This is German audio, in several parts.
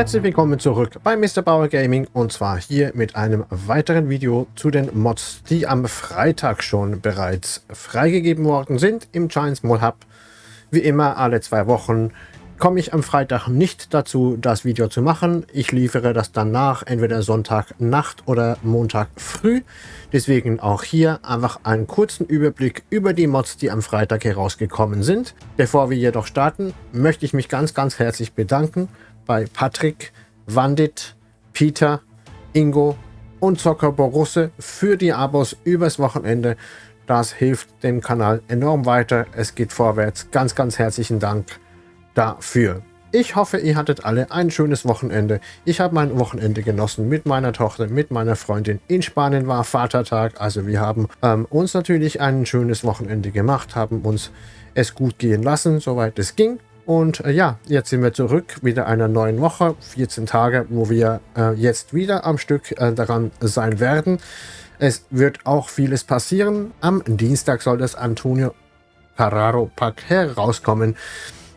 Herzlich willkommen zurück bei Mr. Bauer Gaming und zwar hier mit einem weiteren Video zu den Mods, die am Freitag schon bereits freigegeben worden sind im Giants Mall Hub. Wie immer alle zwei Wochen komme ich am Freitag nicht dazu, das Video zu machen. Ich liefere das dann nach, entweder Sonntag Nacht oder Montag früh. Deswegen auch hier einfach einen kurzen Überblick über die Mods, die am Freitag herausgekommen sind. Bevor wir jedoch starten, möchte ich mich ganz, ganz herzlich bedanken bei Patrick, Wandit, Peter, Ingo und Zocker Borusse für die Abos übers Wochenende. Das hilft dem Kanal enorm weiter. Es geht vorwärts. Ganz, ganz herzlichen Dank dafür. Ich hoffe, ihr hattet alle ein schönes Wochenende. Ich habe mein Wochenende genossen mit meiner Tochter, mit meiner Freundin. In Spanien war Vatertag, also wir haben ähm, uns natürlich ein schönes Wochenende gemacht, haben uns es gut gehen lassen, soweit es ging. Und äh, ja, jetzt sind wir zurück, wieder einer neuen Woche, 14 Tage, wo wir äh, jetzt wieder am Stück äh, daran sein werden. Es wird auch vieles passieren. Am Dienstag soll das Antonio Carraro Pack herauskommen.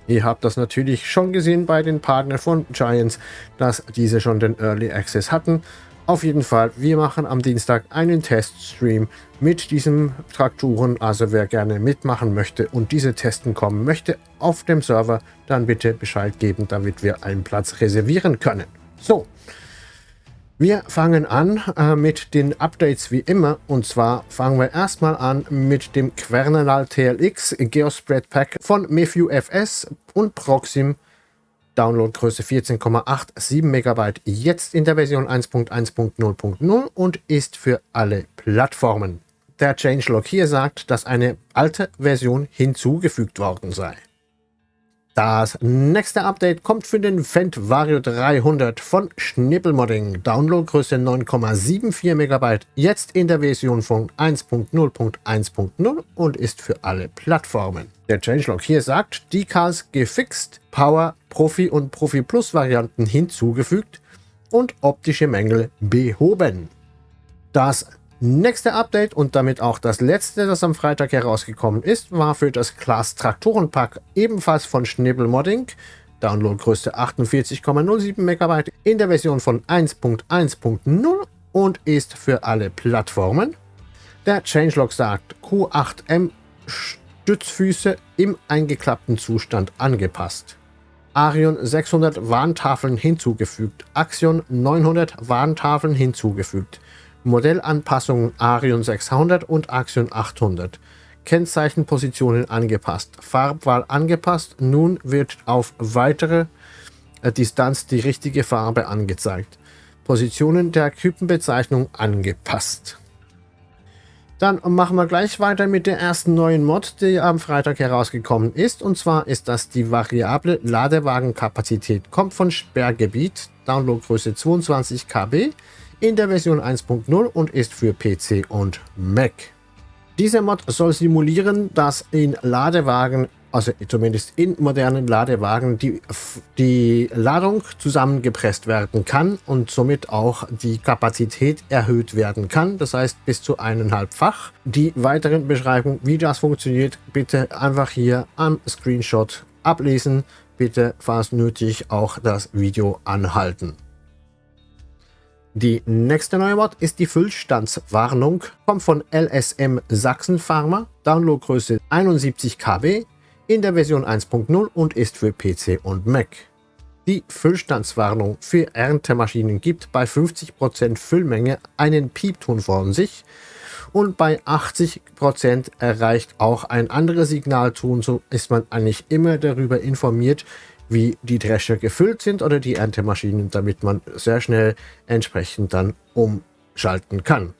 Ihr habt das natürlich schon gesehen bei den Partnern von Giants, dass diese schon den Early Access hatten. Auf jeden Fall, wir machen am Dienstag einen Teststream mit diesen Trakturen. Also wer gerne mitmachen möchte und diese testen kommen möchte auf dem Server, dann bitte Bescheid geben, damit wir einen Platz reservieren können. So, wir fangen an äh, mit den Updates wie immer. Und zwar fangen wir erstmal an mit dem Quernal TLX Geospread Pack von Mefew FS und Proxim Downloadgröße 14,87 MB, jetzt in der Version 1.1.0.0 und ist für alle Plattformen. Der Changelog hier sagt, dass eine alte Version hinzugefügt worden sei. Das nächste Update kommt für den Fendt Vario 300 von Schnippelmodding. Downloadgröße 9,74 MB, jetzt in der Version von 1.0.1.0 und ist für alle Plattformen. Der Changelog hier sagt, Decals gefixt, Power, Profi und Profi Plus Varianten hinzugefügt und optische Mängel behoben. Das Nächste Update und damit auch das letzte, das am Freitag herausgekommen ist, war für das Class Traktorenpack ebenfalls von Schnibbel Modding. Downloadgröße 48,07 MB in der Version von 1.1.0 und ist für alle Plattformen. Der Changelog sagt Q8M Stützfüße im eingeklappten Zustand angepasst. Arion 600 Warntafeln hinzugefügt. Axion 900 Warntafeln hinzugefügt. Modellanpassungen Arion 600 und Axion 800. Kennzeichenpositionen angepasst. Farbwahl angepasst. Nun wird auf weitere äh, Distanz die richtige Farbe angezeigt. Positionen der Typenbezeichnung angepasst. Dann machen wir gleich weiter mit der ersten neuen Mod, die am Freitag herausgekommen ist. Und zwar ist das die variable Ladewagenkapazität. Kommt von Sperrgebiet, Downloadgröße 22 KB in der Version 1.0 und ist für PC und Mac. Dieser Mod soll simulieren, dass in Ladewagen, also zumindest in modernen Ladewagen, die, die Ladung zusammengepresst werden kann und somit auch die Kapazität erhöht werden kann. Das heißt bis zu eineinhalbfach. Die weiteren Beschreibungen, wie das funktioniert, bitte einfach hier am Screenshot ablesen. Bitte, falls nötig, auch das Video anhalten. Die nächste neue Mod ist die Füllstandswarnung, kommt von LSM Sachsen Pharma, Downloadgröße 71 KB, in der Version 1.0 und ist für PC und Mac. Die Füllstandswarnung für Erntemaschinen gibt bei 50% Füllmenge einen Piepton von sich und bei 80% erreicht auch ein anderes Signalton, so ist man eigentlich immer darüber informiert, wie die Drescher gefüllt sind oder die Erntemaschinen, damit man sehr schnell entsprechend dann umschalten kann.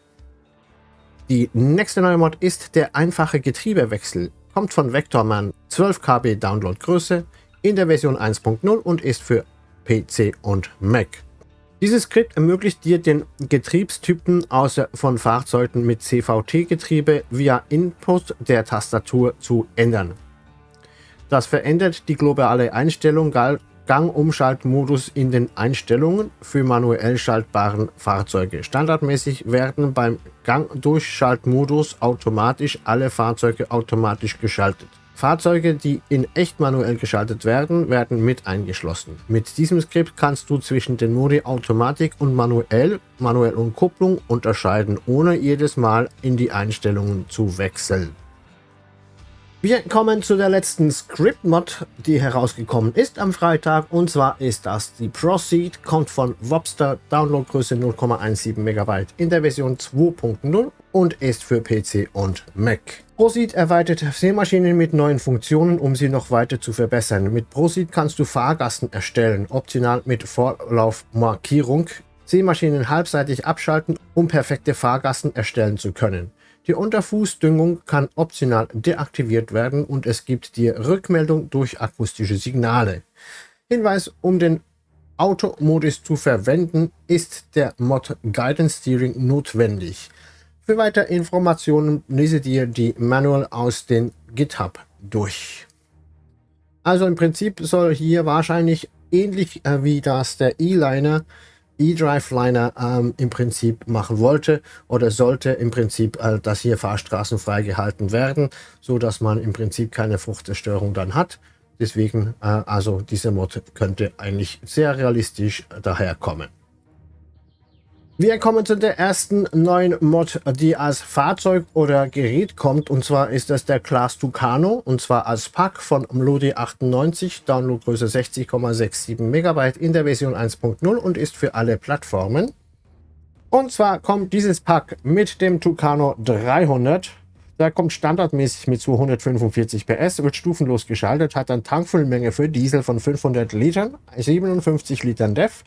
Die nächste neue Mod ist der einfache Getriebewechsel. Kommt von Vectorman 12 KB Downloadgröße in der Version 1.0 und ist für PC und Mac. Dieses Skript ermöglicht dir den Getriebstypen außer von Fahrzeugen mit CVT-Getriebe via Input der Tastatur zu ändern. Das verändert die globale Einstellung Gangumschaltmodus in den Einstellungen für manuell schaltbaren Fahrzeuge. Standardmäßig werden beim Gangdurchschaltmodus automatisch alle Fahrzeuge automatisch geschaltet. Fahrzeuge, die in echt manuell geschaltet werden, werden mit eingeschlossen. Mit diesem Skript kannst du zwischen den Modi Automatik und manuell, manuell und Kupplung unterscheiden, ohne jedes Mal in die Einstellungen zu wechseln. Wir kommen zu der letzten Script-Mod, die herausgekommen ist am Freitag. Und zwar ist das die Proceed, kommt von Wobster, Downloadgröße 0,17 MB in der Version 2.0 und ist für PC und Mac. Proceed erweitert Seemaschinen mit neuen Funktionen, um sie noch weiter zu verbessern. Mit Proceed kannst du Fahrgasten erstellen, optional mit Vorlaufmarkierung, Seemaschinen halbseitig abschalten, um perfekte Fahrgasten erstellen zu können. Die Unterfußdüngung kann optional deaktiviert werden und es gibt die Rückmeldung durch akustische Signale. Hinweis, um den Automodus zu verwenden, ist der Mod Guidance Steering notwendig. Für weitere Informationen lese dir die Manual aus den GitHub durch. Also im Prinzip soll hier wahrscheinlich ähnlich äh, wie das der E-Liner E-Drive-Liner ähm, im Prinzip machen wollte oder sollte im Prinzip, äh, dass hier Fahrstraßen freigehalten werden, so dass man im Prinzip keine Fruchtzerstörung dann hat. Deswegen, äh, also diese Mod könnte eigentlich sehr realistisch daherkommen. Wir kommen zu der ersten neuen Mod, die als Fahrzeug oder Gerät kommt. Und zwar ist das der Class Tucano. Und zwar als Pack von Mlodi 98, Downloadgröße 60,67 MB in der Version 1.0 und ist für alle Plattformen. Und zwar kommt dieses Pack mit dem Tucano 300. Der kommt standardmäßig mit 245 PS, wird stufenlos geschaltet, hat eine Tankfüllmenge für Diesel von 500 Litern, 57 Litern DEF,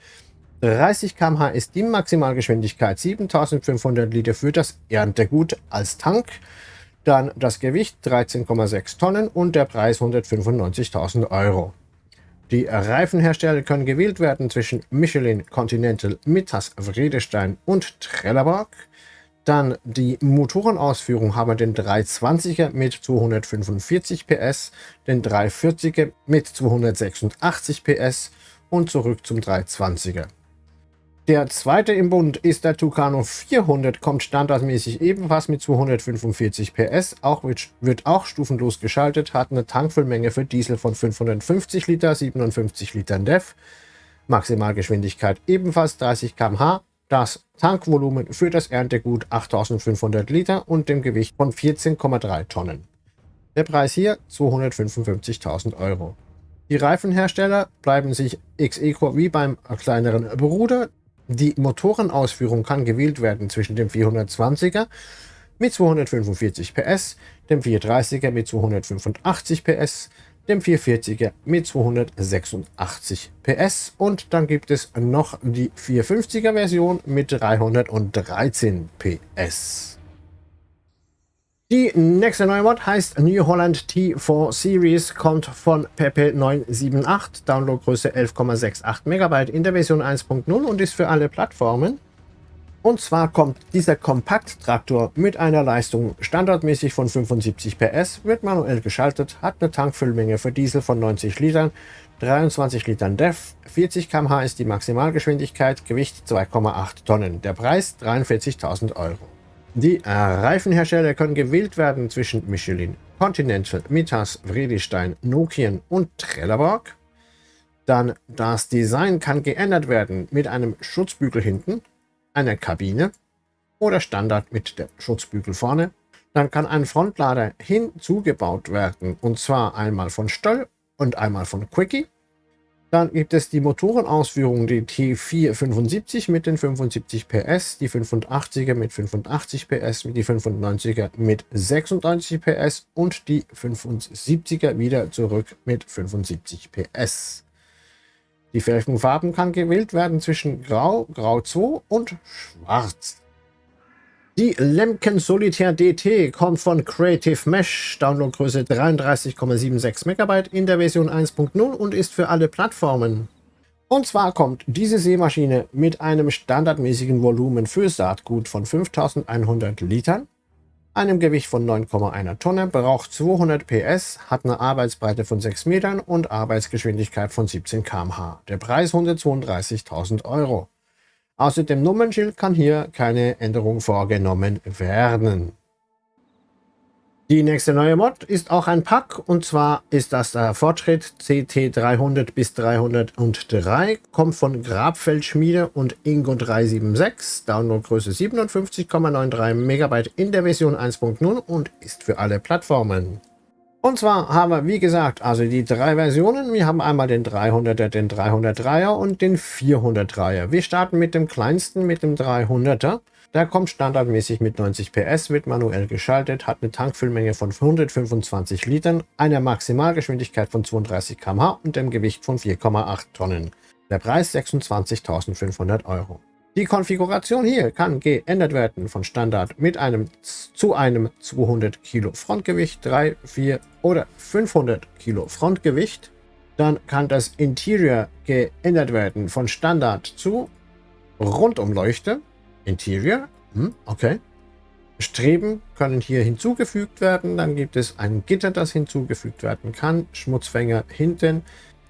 30 km/h ist die Maximalgeschwindigkeit, 7500 Liter für das Erntegut als Tank. Dann das Gewicht 13,6 Tonnen und der Preis 195.000 Euro. Die Reifenhersteller können gewählt werden zwischen Michelin, Continental, Mittas, Vredestein und Trelleborg. Dann die Motorenausführung haben den 320er mit 245 PS, den 340er mit 286 PS und zurück zum 320er. Der zweite im Bund ist der Tucano 400, kommt standardmäßig ebenfalls mit 245 PS, auch wird, wird auch stufenlos geschaltet, hat eine Tankfüllmenge für Diesel von 550 Liter, 57 Litern DEF, Maximalgeschwindigkeit ebenfalls 30 km/h, das Tankvolumen für das Erntegut 8500 Liter und dem Gewicht von 14,3 Tonnen. Der Preis hier 255.000 Euro. Die Reifenhersteller bleiben sich X-Eco wie beim kleineren Bruder. Die Motorenausführung kann gewählt werden zwischen dem 420er mit 245 PS, dem 430er mit 285 PS, dem 440er mit 286 PS und dann gibt es noch die 450er Version mit 313 PS. Die nächste neue Mod heißt New Holland T4 Series, kommt von Pepe 978, Downloadgröße 11,68 MB in der Version 1.0 und ist für alle Plattformen. Und zwar kommt dieser Kompakt-Traktor mit einer Leistung standardmäßig von 75 PS, wird manuell geschaltet, hat eine Tankfüllmenge für Diesel von 90 Litern, 23 Litern DEF, 40 km/h ist die Maximalgeschwindigkeit, Gewicht 2,8 Tonnen. Der Preis 43.000 Euro. Die Reifenhersteller können gewählt werden zwischen Michelin, Continental, Mitas, Vredestein, Nokian und Trelleborg. Dann das Design kann geändert werden mit einem Schutzbügel hinten, einer Kabine oder Standard mit der Schutzbügel vorne. Dann kann ein Frontlader hinzugebaut werden und zwar einmal von Stoll und einmal von Quickie. Dann gibt es die Motorenausführung, die T475 mit den 75 PS, die 85er mit 85 PS, die 95er mit 96 PS und die 75er wieder zurück mit 75 PS. Die Felgenfarben kann gewählt werden zwischen Grau, Grau 2 und Schwarz. Die Lemken Solitaire DT kommt von Creative Mesh, Downloadgröße 33,76 MB in der Version 1.0 und ist für alle Plattformen. Und zwar kommt diese Seemaschine mit einem standardmäßigen Volumen für Saatgut von 5100 Litern, einem Gewicht von 9,1 Tonne, braucht 200 PS, hat eine Arbeitsbreite von 6 Metern und Arbeitsgeschwindigkeit von 17 km/h. Der Preis 132.000 Euro. Außer dem Nummernschild kann hier keine Änderung vorgenommen werden. Die nächste neue Mod ist auch ein Pack und zwar ist das der Fortschritt CT300 bis 303, kommt von Grabfeldschmiede und Ingo 376, Downloadgröße 57,93 MB in der Version 1.0 und ist für alle Plattformen. Und zwar haben wir, wie gesagt, also die drei Versionen. Wir haben einmal den 300er, den 303er und den 403er. Wir starten mit dem kleinsten, mit dem 300er. Der kommt standardmäßig mit 90 PS, wird manuell geschaltet, hat eine Tankfüllmenge von 125 Litern, einer Maximalgeschwindigkeit von 32 km/h und dem Gewicht von 4,8 Tonnen. Der Preis 26.500 Euro. Die Konfiguration hier kann geändert werden von Standard mit einem zu einem 200 Kilo Frontgewicht, 3, 4 oder 500 Kilo Frontgewicht. Dann kann das Interior geändert werden von Standard zu Rundumleuchte, Interior, hm, okay. Streben können hier hinzugefügt werden. Dann gibt es ein Gitter, das hinzugefügt werden kann. Schmutzfänger hinten.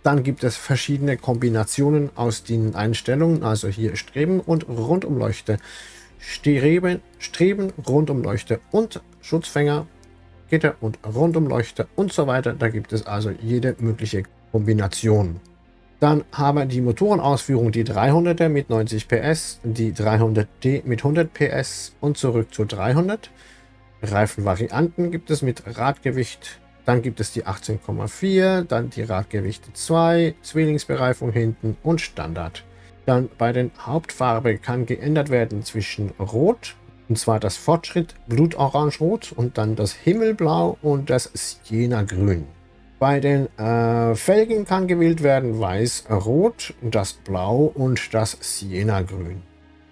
Dann gibt es verschiedene Kombinationen aus den Einstellungen. Also hier Streben und Rundumleuchte. Streben, Streben, Rundumleuchte und Schutzfänger, Gitter und Rundumleuchte und so weiter. Da gibt es also jede mögliche Kombination. Dann haben wir die Motorenausführung, die 300er mit 90 PS, die 300D mit 100 PS und zurück zu 300. Reifenvarianten gibt es mit Radgewicht. Dann gibt es die 18,4, dann die Radgewichte 2, Zwillingsbereifung hinten und Standard. Dann bei den Hauptfarbe kann geändert werden zwischen Rot, und zwar das Fortschritt Blutorange-Rot und dann das Himmelblau und das Siena-Grün. Bei den äh, Felgen kann gewählt werden Weiß, Rot, das Blau und das Siena-Grün.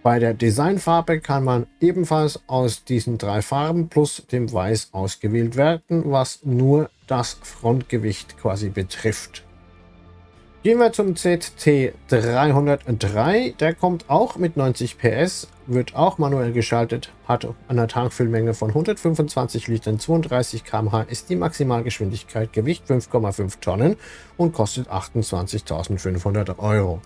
Bei der Designfarbe kann man ebenfalls aus diesen drei Farben plus dem Weiß ausgewählt werden, was nur das Frontgewicht quasi betrifft. Gehen wir zum ZT303. Der kommt auch mit 90 PS, wird auch manuell geschaltet, hat eine Tankfüllmenge von 125 Litern, 32 km/h, ist die Maximalgeschwindigkeit, Gewicht 5,5 Tonnen und kostet 28.500 Euro.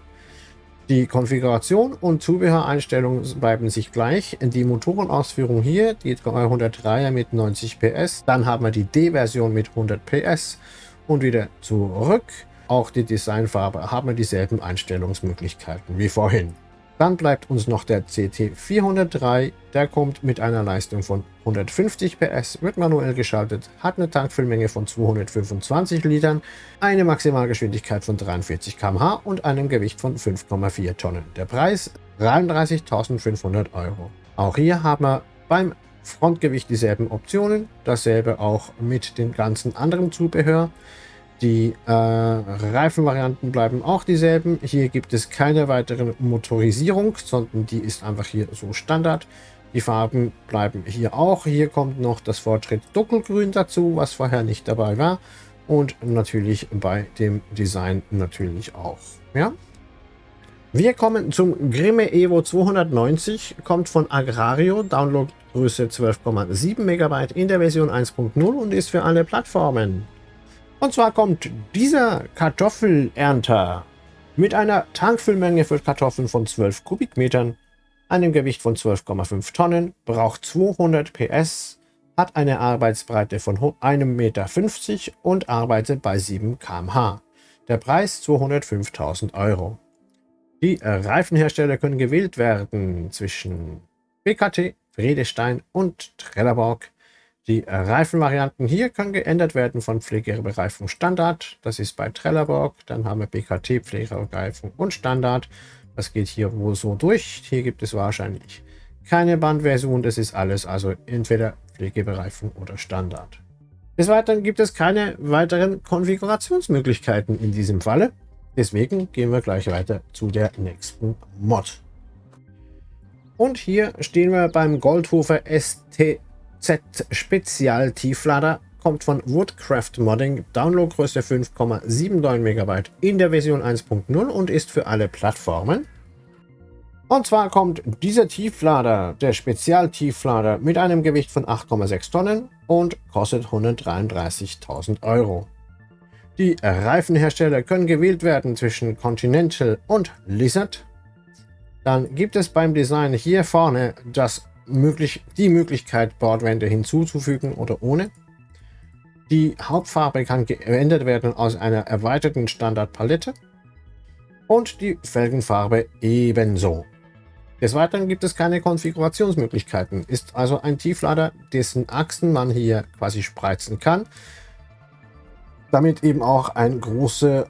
Die Konfiguration und Zubehöreinstellungen bleiben sich gleich. Die Motorenausführung hier, die 303er mit 90 PS. Dann haben wir die D-Version mit 100 PS und wieder zurück. Auch die Designfarbe haben dieselben Einstellungsmöglichkeiten wie vorhin. Dann bleibt uns noch der CT403, der kommt mit einer Leistung von 150 PS, wird manuell geschaltet, hat eine Tankfüllmenge von 225 Litern, eine Maximalgeschwindigkeit von 43 km/h und einem Gewicht von 5,4 Tonnen. Der Preis 33.500 Euro. Auch hier haben wir beim Frontgewicht dieselben Optionen, dasselbe auch mit dem ganzen anderen Zubehör. Die äh, Reifenvarianten bleiben auch dieselben. Hier gibt es keine weitere Motorisierung, sondern die ist einfach hier so Standard. Die Farben bleiben hier auch. Hier kommt noch das Fortschritt Dunkelgrün dazu, was vorher nicht dabei war. Und natürlich bei dem Design natürlich auch. Ja? Wir kommen zum Grimme Evo 290, kommt von Agrario, Downloadgröße 12,7 MB in der Version 1.0 und ist für alle Plattformen. Und zwar kommt dieser Kartoffelernter mit einer Tankfüllmenge für Kartoffeln von 12 Kubikmetern, einem Gewicht von 12,5 Tonnen, braucht 200 PS, hat eine Arbeitsbreite von 1,50 Meter und arbeitet bei 7 km/h. Der Preis 205.000 Euro. Die Reifenhersteller können gewählt werden zwischen BKT, Friedestein und Trelleborg. Die Reifenvarianten hier können geändert werden von Pflegereifung Standard. Das ist bei Trelleborg. Dann haben wir BKT, Pflegereifung und Standard. Das geht hier wohl so durch. Hier gibt es wahrscheinlich keine Bandversion. Das ist alles also entweder Pflegebereifung oder Standard. Des Weiteren gibt es keine weiteren Konfigurationsmöglichkeiten in diesem Falle. Deswegen gehen wir gleich weiter zu der nächsten Mod. Und hier stehen wir beim Goldhofer ST Z Spezial Tieflader kommt von Woodcraft Modding, Downloadgröße 5,79 MB in der Version 1.0 und ist für alle Plattformen. Und zwar kommt dieser Tieflader, der Spezialtieflader, mit einem Gewicht von 8,6 Tonnen und kostet 133.000 Euro. Die Reifenhersteller können gewählt werden zwischen Continental und Lizard. Dann gibt es beim Design hier vorne das möglich, die Möglichkeit, Bordwände hinzuzufügen oder ohne. Die Hauptfarbe kann geändert werden aus einer erweiterten Standardpalette und die Felgenfarbe ebenso. Des Weiteren gibt es keine Konfigurationsmöglichkeiten, ist also ein Tieflader, dessen Achsen man hier quasi spreizen kann, damit eben auch, ein große,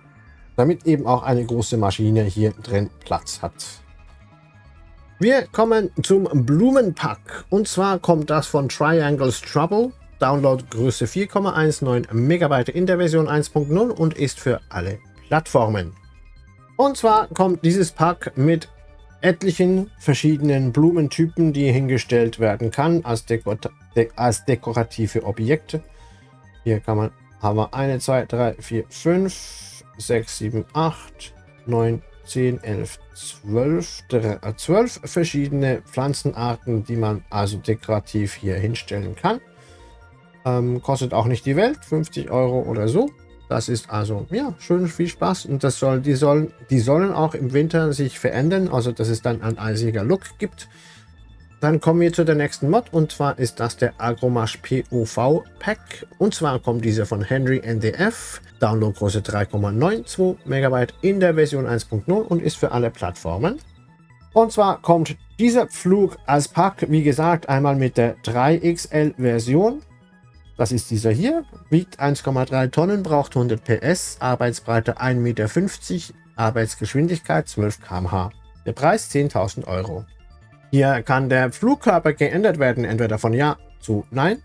damit eben auch eine große Maschine hier drin Platz hat. Wir kommen zum Blumenpack und zwar kommt das von Triangles Trouble. Downloadgröße 4,19 MB in der Version 1.0 und ist für alle Plattformen. Und zwar kommt dieses Pack mit etlichen verschiedenen Blumentypen, die hingestellt werden kann als, Deko de als dekorative Objekte. Hier kann man haben wir eine, zwei, drei, vier, fünf, sechs, sieben, acht, neun, zehn, elf, zwölf, zwölf verschiedene Pflanzenarten, die man also dekorativ hier hinstellen kann. Ähm, kostet auch nicht die Welt, 50 Euro oder so. Das ist also, ja, schön viel Spaß. Und das soll, die, sollen, die sollen auch im Winter sich verändern, also dass es dann ein eisiger Look gibt. Dann kommen wir zu der nächsten Mod und zwar ist das der Agromash POV Pack. Und zwar kommt dieser von Henry NDF, Downloadgröße 3,92 MB in der Version 1.0 und ist für alle Plattformen. Und zwar kommt dieser Flug als Pack, wie gesagt, einmal mit der 3XL Version das ist dieser hier, wiegt 1,3 Tonnen, braucht 100 PS, Arbeitsbreite 1,50 Meter, Arbeitsgeschwindigkeit 12 km/h. Der Preis 10.000 Euro. Hier kann der Flugkörper geändert werden, entweder von Ja zu Nein.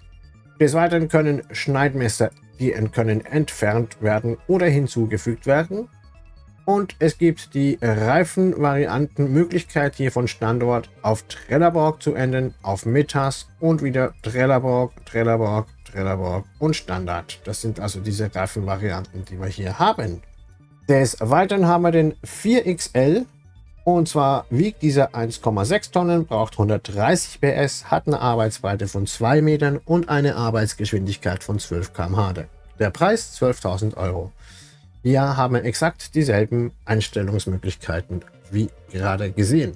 Des Weiteren können Schneidmesser, die können entfernt werden oder hinzugefügt werden. Und es gibt die Reifenvarianten Möglichkeit hier von Standort auf Trelleborg zu enden, auf Metas und wieder Trelleborg, Trelleborg, Trelleborg und Standard. Das sind also diese Reifenvarianten, die wir hier haben. Des Weiteren haben wir den 4XL und zwar wiegt dieser 1,6 Tonnen, braucht 130 PS, hat eine Arbeitsbreite von 2 Metern und eine Arbeitsgeschwindigkeit von 12 km/h. Der Preis 12.000 Euro. Hier haben wir exakt dieselben Einstellungsmöglichkeiten wie gerade gesehen.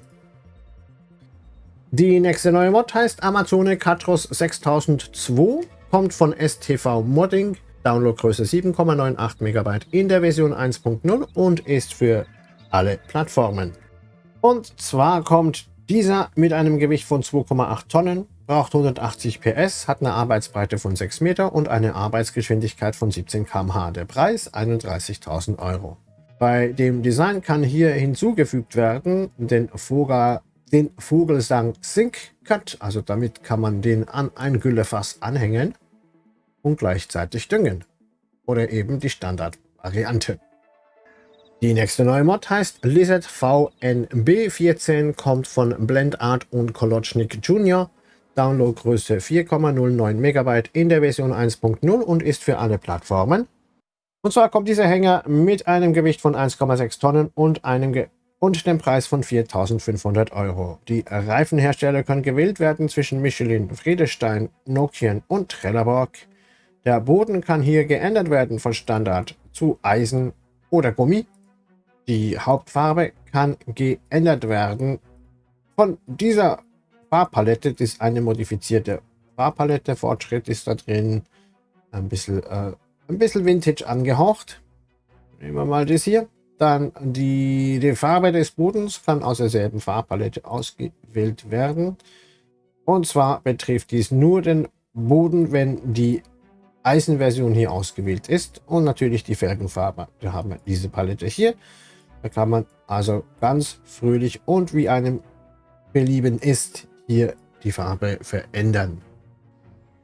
Die nächste neue Mod heißt Amazone Catros 6002 kommt von STV Modding, Downloadgröße 7,98 MB in der Version 1.0 und ist für alle Plattformen. Und zwar kommt dieser mit einem Gewicht von 2,8 Tonnen, braucht 180 PS, hat eine Arbeitsbreite von 6 Meter und eine Arbeitsgeschwindigkeit von 17 km/h. Der Preis 31.000 Euro. Bei dem Design kann hier hinzugefügt werden den Vogel, den Vogelsang Sync Cut, also damit kann man den an ein Güllefass anhängen und gleichzeitig düngen. Oder eben die Standardvariante. Die nächste neue Mod heißt Lizard VNB14, kommt von Blendart und Kolochnik Jr. Downloadgröße 4,09 MB in der Version 1.0 und ist für alle Plattformen. Und zwar kommt dieser Hänger mit einem Gewicht von 1,6 Tonnen und einem Ge und dem Preis von 4.500 Euro. Die Reifenhersteller können gewählt werden zwischen Michelin, Friedestein, Nokian und Trelleborg. Der Boden kann hier geändert werden von Standard zu Eisen oder Gummi. Die Hauptfarbe kann geändert werden von dieser Farbpalette. Das ist eine modifizierte Farbpalette. Fortschritt ist da drin. Ein bisschen, äh, ein bisschen Vintage angehaucht. Nehmen wir mal das hier. Dann die, die Farbe des Bodens kann aus derselben Farbpalette ausgewählt werden. Und zwar betrifft dies nur den Boden, wenn die Eisenversion hier ausgewählt ist. Und natürlich die Felgenfarbe. Da haben wir diese Palette hier. Da kann man also ganz fröhlich und wie einem belieben ist, hier die Farbe verändern.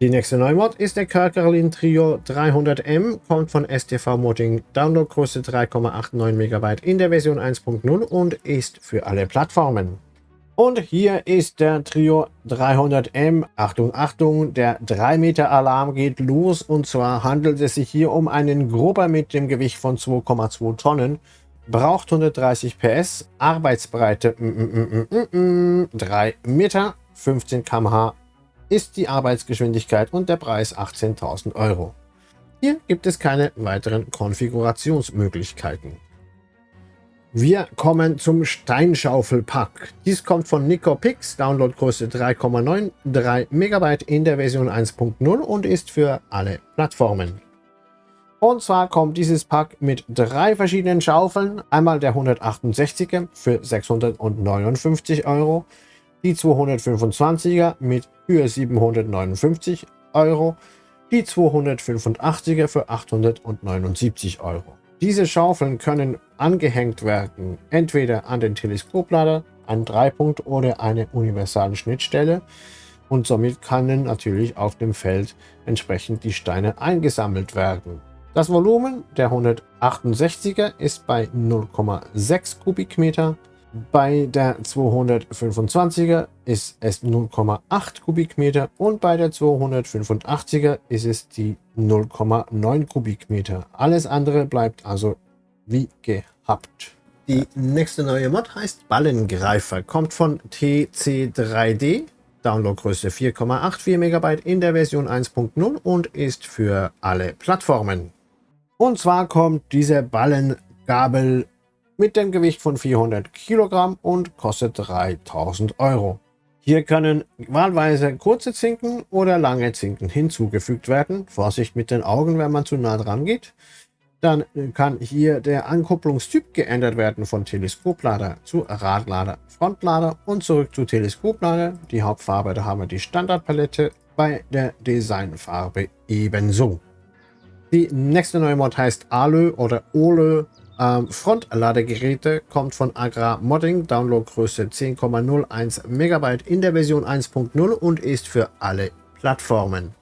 Die nächste Neumod ist der Kerkerlin Trio 300M, kommt von STV Modding, Downloadgröße 3,89 MB in der Version 1.0 und ist für alle Plattformen. Und hier ist der Trio 300M. Achtung, Achtung, der 3 Meter Alarm geht los. Und zwar handelt es sich hier um einen Grubber mit dem Gewicht von 2,2 Tonnen. Braucht 130 PS, Arbeitsbreite mm, mm, mm, 3 Meter, 15 km/h ist die Arbeitsgeschwindigkeit und der Preis 18.000 Euro. Hier gibt es keine weiteren Konfigurationsmöglichkeiten. Wir kommen zum Steinschaufelpack. Dies kommt von Nicopix, Downloadgröße 3,93 MB in der Version 1.0 und ist für alle Plattformen. Und zwar kommt dieses Pack mit drei verschiedenen Schaufeln. Einmal der 168er für 659 Euro, die 225er mit für 759 Euro, die 285er für 879 Euro. Diese Schaufeln können angehängt werden, entweder an den Teleskoplader, an Dreipunkt oder eine universale Schnittstelle und somit können natürlich auf dem Feld entsprechend die Steine eingesammelt werden. Das Volumen der 168er ist bei 0,6 Kubikmeter, bei der 225er ist es 0,8 Kubikmeter und bei der 285er ist es die 0,9 Kubikmeter. Alles andere bleibt also wie gehabt. Die nächste neue Mod heißt Ballengreifer, kommt von TC3D, Downloadgröße 4,84 MB in der Version 1.0 und ist für alle Plattformen. Und zwar kommt diese Ballengabel mit dem Gewicht von 400 Kilogramm und kostet 3000 Euro. Hier können wahlweise kurze Zinken oder lange Zinken hinzugefügt werden. Vorsicht mit den Augen, wenn man zu nah dran geht. Dann kann hier der Ankupplungstyp geändert werden von Teleskoplader zu Radlader, Frontlader und zurück zu Teleskoplader. Die Hauptfarbe, da haben wir die Standardpalette, bei der Designfarbe ebenso. Die nächste neue Mod heißt ALÖ oder OLÖ ähm, Frontladegeräte kommt von Agra Modding, Downloadgröße 10,01 MB in der Version 1.0 und ist für alle Plattformen.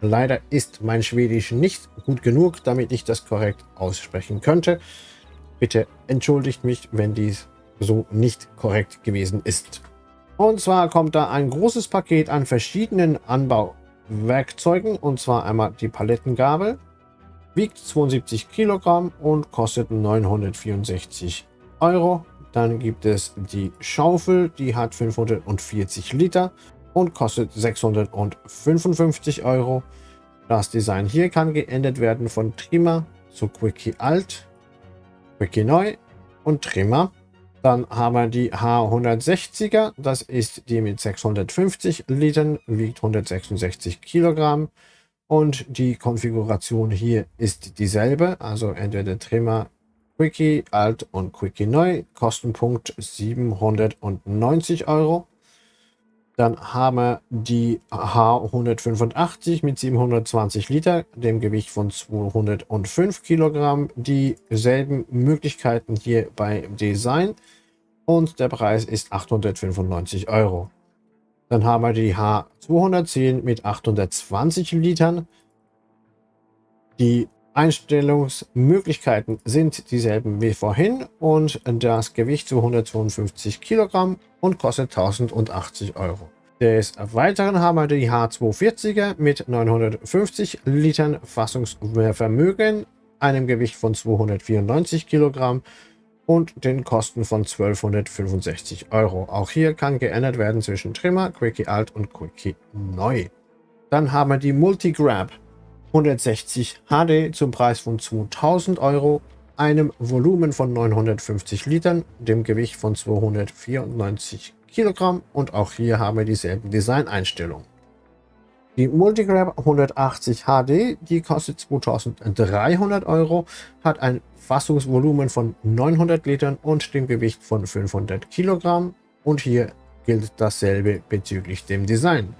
Leider ist mein Schwedisch nicht gut genug, damit ich das korrekt aussprechen könnte. Bitte entschuldigt mich, wenn dies so nicht korrekt gewesen ist. Und zwar kommt da ein großes Paket an verschiedenen Anbauwerkzeugen, und zwar einmal die Palettengabel, wiegt 72 Kilogramm und kostet 964 Euro. Dann gibt es die Schaufel, die hat 540 Liter und kostet 655 Euro. Das Design hier kann geändert werden von Trimmer zu Quickie Alt, Quickie Neu und Trimmer. Dann haben wir die H160er, das ist die mit 650 Litern, wiegt 166 Kilogramm und die Konfiguration hier ist dieselbe, also entweder Trimmer Quickie Alt und Quickie Neu, Kostenpunkt 790 Euro. Dann haben wir die H185 mit 720 Liter, dem Gewicht von 205 Kilogramm. Dieselben Möglichkeiten hier beim Design und der Preis ist 895 Euro. Dann haben wir die H210 mit 820 Litern. Die Einstellungsmöglichkeiten sind dieselben wie vorhin und das Gewicht zu 152 Kilogramm und kostet 1080 Euro. Des Weiteren haben wir die H240er mit 950 Litern Fassungsvermögen, einem Gewicht von 294 Kilogramm und den Kosten von 1265 Euro. Auch hier kann geändert werden zwischen Trimmer, Quickie Alt und Quickie Neu. Dann haben wir die Multigrab 160 HD zum Preis von 2000 Euro, einem Volumen von 950 Litern, dem Gewicht von 294 Kilogramm und auch hier haben wir dieselben Designeinstellungen. Die Multigrab 180 HD, die kostet 2300 Euro, hat ein Fassungsvolumen von 900 Litern und dem Gewicht von 500 Kilogramm. Und hier gilt dasselbe bezüglich dem Design.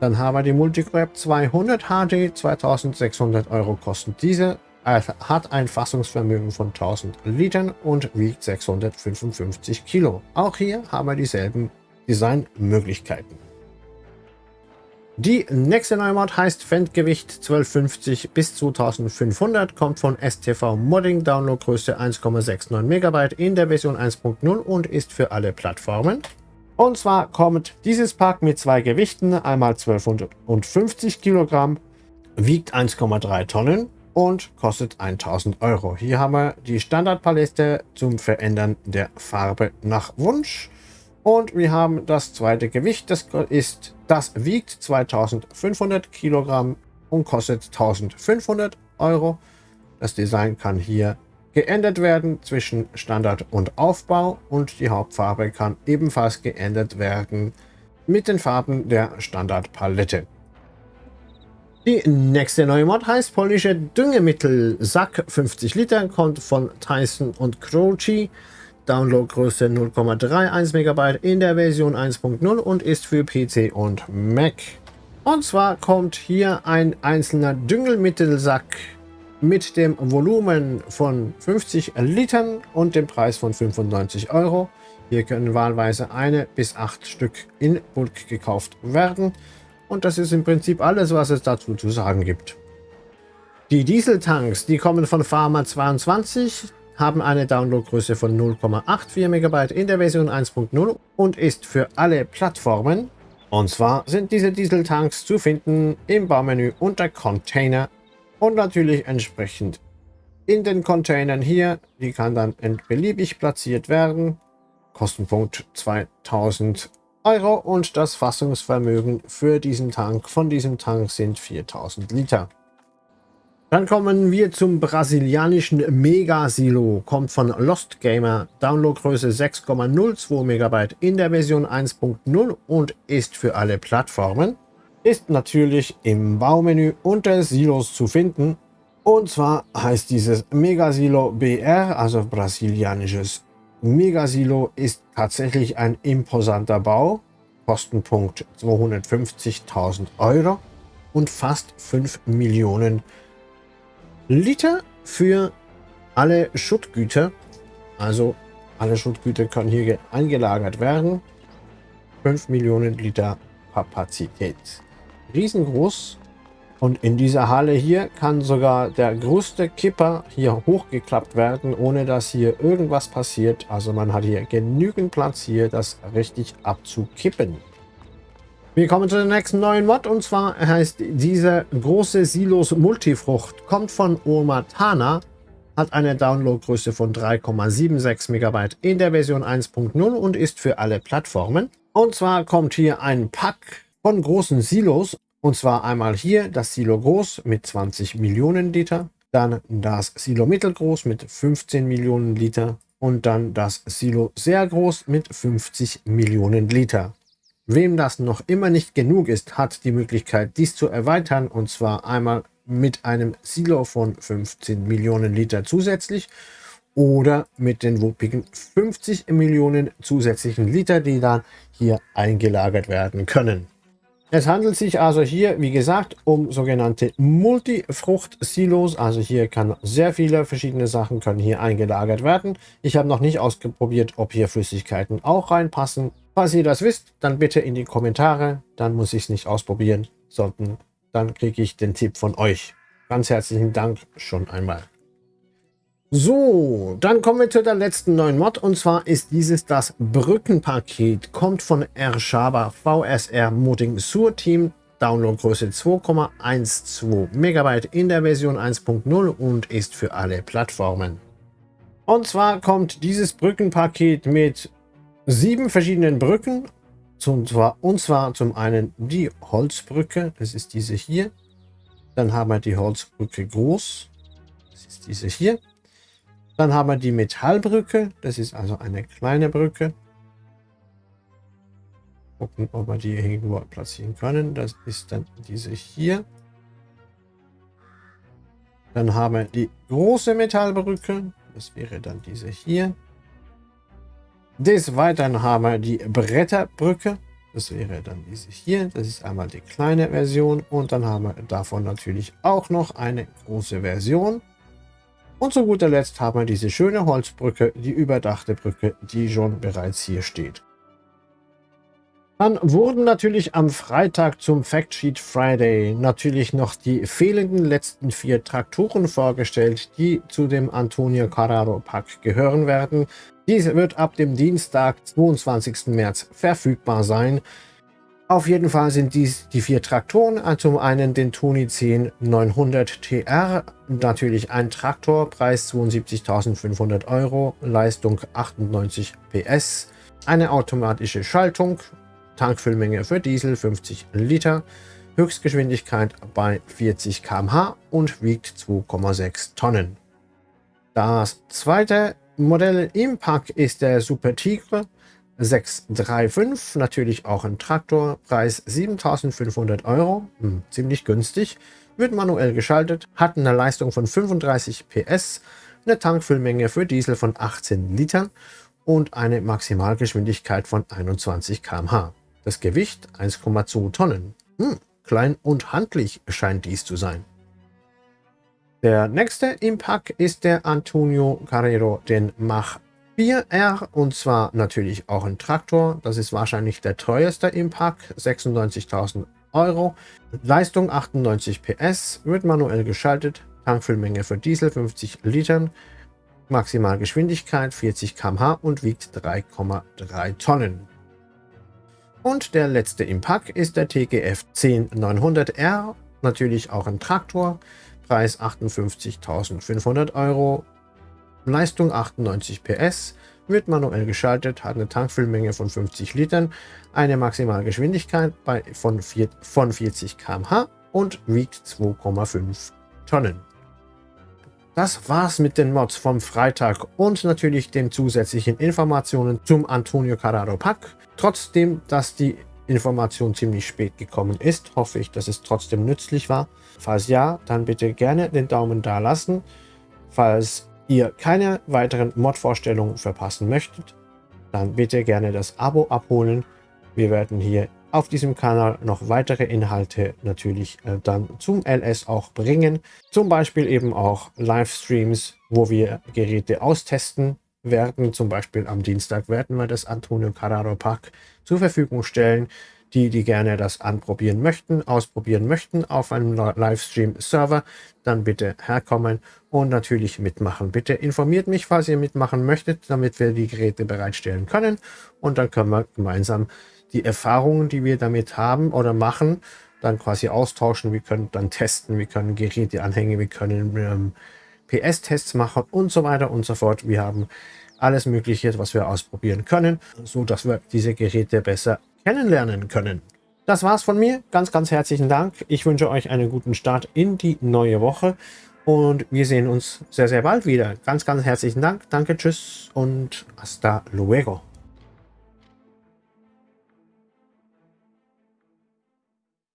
Dann haben wir die Multigrab 200 HD, 2600 Euro kostet diese, hat ein Fassungsvermögen von 1000 Litern und wiegt 655 Kilo. Auch hier haben wir dieselben Designmöglichkeiten. Die nächste Neumod heißt Fendgewicht 1250 bis 2500, kommt von STV Modding, Downloadgröße 1,69 MB in der Version 1.0 und ist für alle Plattformen. Und zwar kommt dieses Pack mit zwei Gewichten, einmal 1250 Kilogramm, wiegt 1,3 Tonnen und kostet 1000 Euro. Hier haben wir die Standardpalette zum Verändern der Farbe nach Wunsch. Und wir haben das zweite Gewicht, das ist, das wiegt 2500 Kilogramm und kostet 1500 Euro. Das Design kann hier geändert werden zwischen Standard und Aufbau und die Hauptfarbe kann ebenfalls geändert werden mit den Farben der Standardpalette. Die nächste neue Mod heißt polnische Düngemittel. Sack 50 Liter, kommt von Tyson und Croci. Downloadgröße 0,31 MB in der Version 1.0 und ist für PC und Mac. Und zwar kommt hier ein einzelner Düngelmittelsack mit dem Volumen von 50 Litern und dem Preis von 95 Euro. Hier können wahlweise eine bis acht Stück in Bulk gekauft werden. Und das ist im Prinzip alles, was es dazu zu sagen gibt. Die Dieseltanks, die kommen von Pharma 22, haben eine Downloadgröße von 0,84 MB in der Version 1.0 und ist für alle Plattformen. Und zwar sind diese Dieseltanks zu finden im Baumenü unter Container und natürlich entsprechend in den Containern hier. Die kann dann beliebig platziert werden. Kostenpunkt 2000 Euro und das Fassungsvermögen für diesen Tank von diesem Tank sind 4000 Liter. Dann kommen wir zum brasilianischen Mega-Silo. Kommt von Lost Gamer, Downloadgröße 6,02 MB in der Version 1.0 und ist für alle Plattformen. Ist natürlich im Baumenü unter Silos zu finden. Und zwar heißt dieses Mega-Silo BR, also brasilianisches Megasilo ist tatsächlich ein imposanter Bau. Kostenpunkt 250.000 Euro und fast 5 Millionen Liter für alle Schuttgüter. Also alle Schuttgüter können hier eingelagert werden. 5 Millionen Liter Kapazität. Riesengroß und in dieser Halle hier kann sogar der größte Kipper hier hochgeklappt werden, ohne dass hier irgendwas passiert. Also man hat hier genügend Platz hier, das richtig abzukippen. Wir kommen zu der nächsten neuen Mod und zwar heißt diese große Silos Multifrucht, kommt von Omatana, hat eine Downloadgröße von 3,76 MB in der Version 1.0 und ist für alle Plattformen. Und zwar kommt hier ein Pack von großen Silos und zwar einmal hier das Silo Groß mit 20 Millionen Liter, dann das Silo Mittelgroß mit 15 Millionen Liter und dann das Silo Sehr Groß mit 50 Millionen Liter. Wem das noch immer nicht genug ist, hat die Möglichkeit, dies zu erweitern und zwar einmal mit einem Silo von 15 Millionen Liter zusätzlich oder mit den wuppigen 50 Millionen zusätzlichen Liter, die dann hier eingelagert werden können. Es handelt sich also hier, wie gesagt, um sogenannte Multifrucht-Silos. Also hier kann sehr viele verschiedene Sachen können hier eingelagert werden. Ich habe noch nicht ausprobiert, ob hier Flüssigkeiten auch reinpassen. Falls ihr das wisst, dann bitte in die Kommentare. Dann muss ich es nicht ausprobieren, sondern dann kriege ich den Tipp von euch. Ganz herzlichen Dank schon einmal. So, dann kommen wir zu der letzten neuen Mod und zwar ist dieses das Brückenpaket. Kommt von Ershaba VSR Modding Sur Team. Downloadgröße 2,12 MB in der Version 1.0 und ist für alle Plattformen. Und zwar kommt dieses Brückenpaket mit sieben verschiedenen Brücken. Und zwar, und zwar zum einen die Holzbrücke, das ist diese hier. Dann haben wir die Holzbrücke groß, das ist diese hier. Dann haben wir die Metallbrücke. Das ist also eine kleine Brücke. Gucken, ob wir die irgendwo platzieren können. Das ist dann diese hier. Dann haben wir die große Metallbrücke. Das wäre dann diese hier. Des Weiteren haben wir die Bretterbrücke. Das wäre dann diese hier. Das ist einmal die kleine Version. Und dann haben wir davon natürlich auch noch eine große Version. Und zu guter Letzt haben wir diese schöne Holzbrücke, die überdachte Brücke, die schon bereits hier steht. Dann wurden natürlich am Freitag zum Factsheet Friday natürlich noch die fehlenden letzten vier Traktoren vorgestellt, die zu dem Antonio Carraro Pack gehören werden. Diese wird ab dem Dienstag, 22. März verfügbar sein. Auf jeden Fall sind dies die vier Traktoren. Zum einen den Toni 10 900 TR, natürlich ein Traktor, Preis 72.500 Euro, Leistung 98 PS, eine automatische Schaltung, Tankfüllmenge für Diesel 50 Liter, Höchstgeschwindigkeit bei 40 km/h und wiegt 2,6 Tonnen. Das zweite Modell im Pack ist der Super Tigre 635, natürlich auch ein Traktor, Preis 7500 Euro, hm, ziemlich günstig, wird manuell geschaltet, hat eine Leistung von 35 PS, eine Tankfüllmenge für Diesel von 18 Litern und eine Maximalgeschwindigkeit von 21 km/h. Das Gewicht 1,2 Tonnen. Hm, klein und handlich scheint dies zu sein. Der nächste Impact ist der Antonio Carrero, den Mach 4R und zwar natürlich auch ein Traktor. Das ist wahrscheinlich der teuerste Impact, 96.000 Euro. Leistung 98 PS, wird manuell geschaltet, Tankfüllmenge für Diesel 50 Litern, Maximalgeschwindigkeit 40 km/h und wiegt 3,3 Tonnen. Und der letzte Impact ist der TGF 10900R, natürlich auch ein Traktor, Preis 58.500 Euro, Leistung 98 PS, wird manuell geschaltet, hat eine Tankfüllmenge von 50 Litern, eine Maximalgeschwindigkeit bei, von, 4, von 40 km/h und wiegt 2,5 Tonnen. Das war's mit den Mods vom Freitag und natürlich den zusätzlichen Informationen zum Antonio Carraro Pack. Trotzdem, dass die Information ziemlich spät gekommen ist, hoffe ich, dass es trotzdem nützlich war. Falls ja, dann bitte gerne den Daumen da lassen. Falls ihr keine weiteren Mod-Vorstellungen verpassen möchtet, dann bitte gerne das Abo abholen. Wir werden hier auf diesem Kanal noch weitere Inhalte natürlich äh, dann zum LS auch bringen. Zum Beispiel eben auch Livestreams, wo wir Geräte austesten werden. Zum Beispiel am Dienstag werden wir das Antonio Carraro Pack zur Verfügung stellen. Die, die gerne das anprobieren möchten, ausprobieren möchten auf einem Livestream-Server, dann bitte herkommen und natürlich mitmachen. Bitte informiert mich, falls ihr mitmachen möchtet, damit wir die Geräte bereitstellen können. Und dann können wir gemeinsam die Erfahrungen, die wir damit haben oder machen, dann quasi austauschen. Wir können dann testen, wir können Geräte anhängen, wir können ähm, PS-Tests machen und so weiter und so fort. Wir haben alles Mögliche, was wir ausprobieren können, so dass wir diese Geräte besser kennenlernen können. Das war's von mir. Ganz, ganz herzlichen Dank. Ich wünsche euch einen guten Start in die neue Woche und wir sehen uns sehr, sehr bald wieder. Ganz, ganz herzlichen Dank. Danke, tschüss und hasta luego.